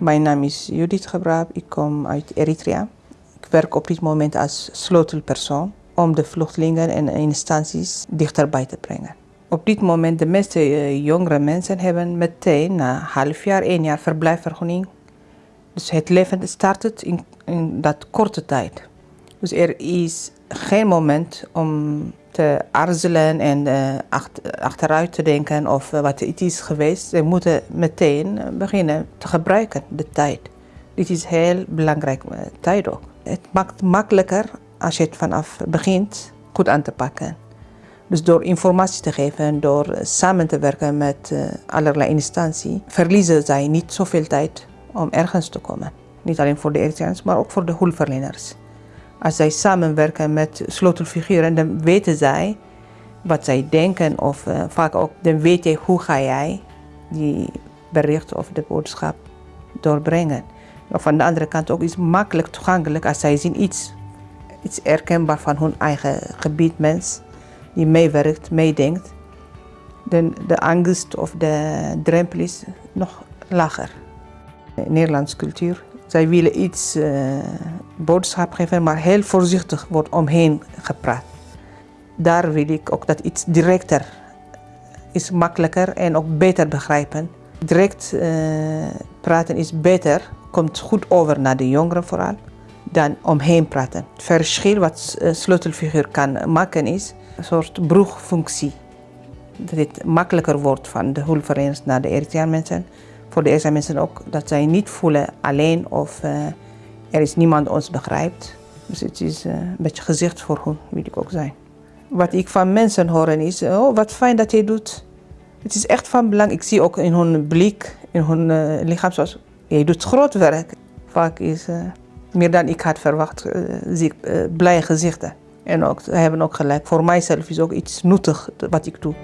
Mijn naam is Judith Gebraap, ik kom uit Eritrea. Ik werk op dit moment als sleutelpersoon om de vluchtelingen en instanties dichterbij te brengen. Op dit moment de meeste eh, jongere mensen hebben meteen na half jaar, één jaar verblijfvergunning. Dus het leven start in, in dat korte tijd. Dus er is geen moment om te aarzelen en uh, achteruit te denken of uh, wat het is geweest. Ze moeten meteen beginnen te gebruiken, de tijd. Dit is heel belangrijk tijd ook. Het maakt makkelijker als je het vanaf begint goed aan te pakken. Dus door informatie te geven, door samen te werken met allerlei instanties, verliezen zij niet zoveel tijd om ergens te komen. Niet alleen voor de Eritreanen, maar ook voor de hulpverleners. Als zij samenwerken met sleutelfiguren, dan weten zij wat zij denken of uh, vaak ook, dan weet je hoe ga jij die bericht of de boodschap doorbrengen. Maar van de andere kant ook is makkelijk toegankelijk als zij zien iets, iets herkenbaar van hun eigen gebied, mens, die meewerkt, meedenkt. Dan de angst of de drempel is nog lager. Nederlandse cultuur. Zij willen iets uh, boodschap geven, maar heel voorzichtig wordt omheen gepraat. Daar wil ik ook dat iets directer is makkelijker en ook beter begrijpen. Direct uh, praten is beter, komt goed over naar de jongeren vooral, dan omheen praten. Het verschil wat een sleutelfiguur kan maken is een soort broegfunctie. Dat het makkelijker wordt van de hulpverleners naar de Eritreaanse mensen. Voor de Eritreaanse mensen ook, dat zij niet voelen alleen of uh, er is niemand ons begrijpt. Dus het is uh, een beetje gezicht voor hun, wil ik ook zijn. Wat ik van mensen hoor is, oh wat fijn dat je doet. Het is echt van belang. Ik zie ook in hun blik, in hun uh, lichaam, zoals, je doet groot werk. Vaak is meer dan ik had verwacht, zie ik blije gezichten. En ook, ze hebben ook gelijk, voor mijzelf is ook iets nuttig wat ik doe.